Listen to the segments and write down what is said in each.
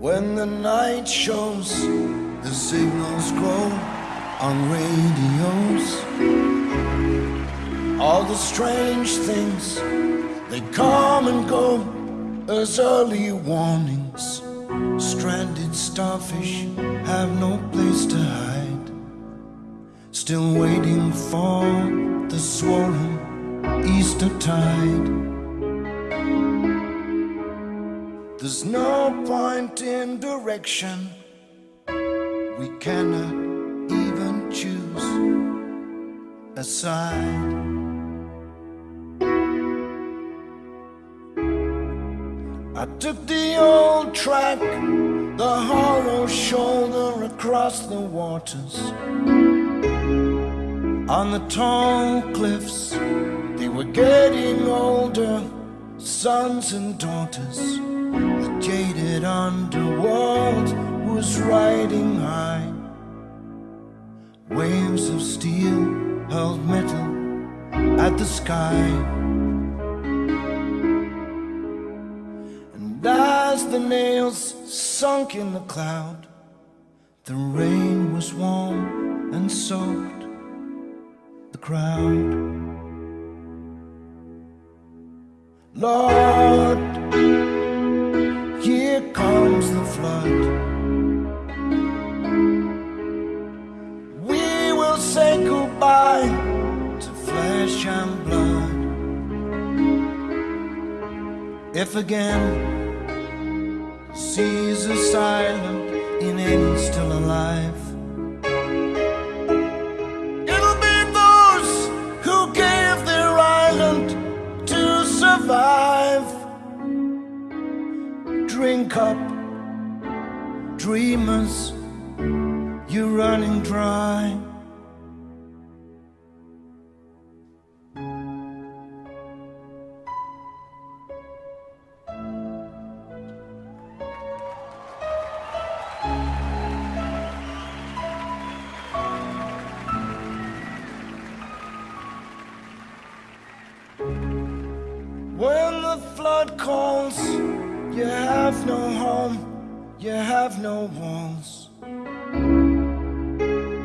When the night shows the signals grow on radios. All the strange things, they come and go as early warnings. Stranded starfish have no place to hide still waiting for the swollen Easter tide. There's no point in direction. We cannot even choose a side. I took the old track, the hollow shoulder across the waters. On the tall cliffs, they were getting older, sons and daughters. The jaded underworld was riding high. Waves of steel hurled metal at the sky. And as the nails sunk in the cloud, the rain was warm and soaked the crowd. Lord, here comes the flood. We will say goodbye to flesh and blood. If again are silent in any still alive. Drink up, dreamers, you're running dry. When the flood calls, you have no home, you have no walls.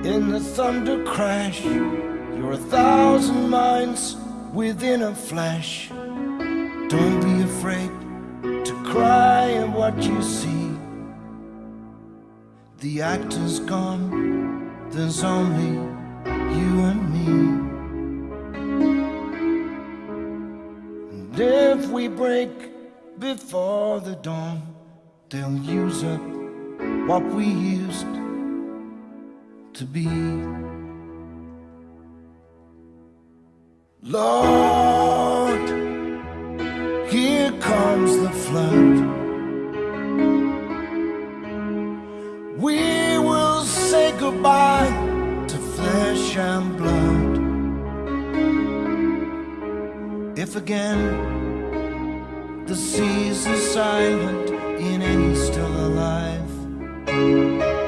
In the thunder crash, you're a thousand minds within a flash. Don't be afraid to cry at what you see. The actor's gone, there's only you and me. And if we break before the dawn, they'll use up what we used to be. Lord, here comes the flood. We will say goodbye to flesh and blood. If again the seas are silent in any still alive.